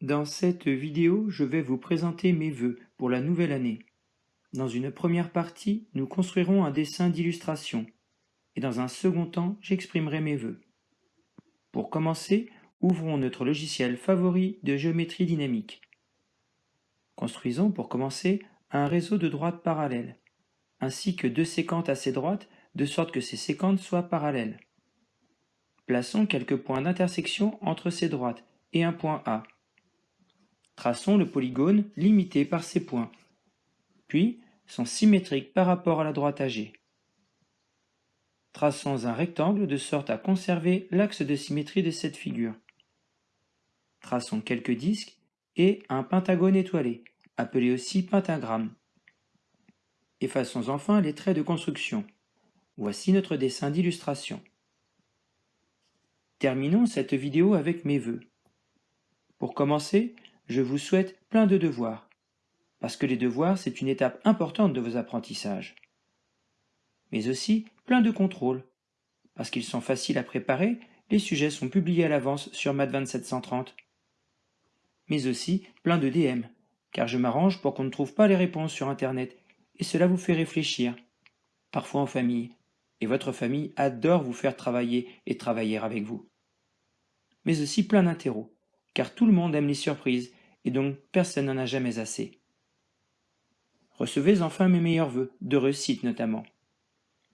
Dans cette vidéo, je vais vous présenter mes vœux pour la nouvelle année. Dans une première partie, nous construirons un dessin d'illustration, et dans un second temps, j'exprimerai mes vœux. Pour commencer, ouvrons notre logiciel favori de géométrie dynamique. Construisons pour commencer un réseau de droites parallèles, ainsi que deux séquentes assez droites, de sorte que ces séquentes soient parallèles. Plaçons quelques points d'intersection entre ces droites et un point A. Traçons le polygone limité par ces points, puis sont symétriques par rapport à la droite AG. Traçons un rectangle de sorte à conserver l'axe de symétrie de cette figure. Traçons quelques disques et un pentagone étoilé, appelé aussi pentagramme. Effaçons enfin les traits de construction. Voici notre dessin d'illustration. Terminons cette vidéo avec mes vœux. Pour commencer, je vous souhaite plein de devoirs, parce que les devoirs, c'est une étape importante de vos apprentissages. Mais aussi plein de contrôles, parce qu'ils sont faciles à préparer, les sujets sont publiés à l'avance sur Math 2730. Mais aussi plein de DM, car je m'arrange pour qu'on ne trouve pas les réponses sur Internet, et cela vous fait réfléchir, parfois en famille, et votre famille adore vous faire travailler et travailler avec vous. Mais aussi plein d'interros, car tout le monde aime les surprises, et donc personne n'en a jamais assez. Recevez enfin mes meilleurs vœux, de réussite notamment.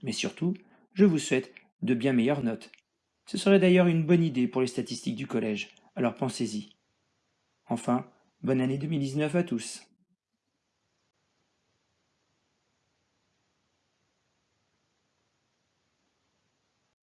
Mais surtout, je vous souhaite de bien meilleures notes. Ce serait d'ailleurs une bonne idée pour les statistiques du collège, alors pensez-y. Enfin, bonne année 2019 à tous.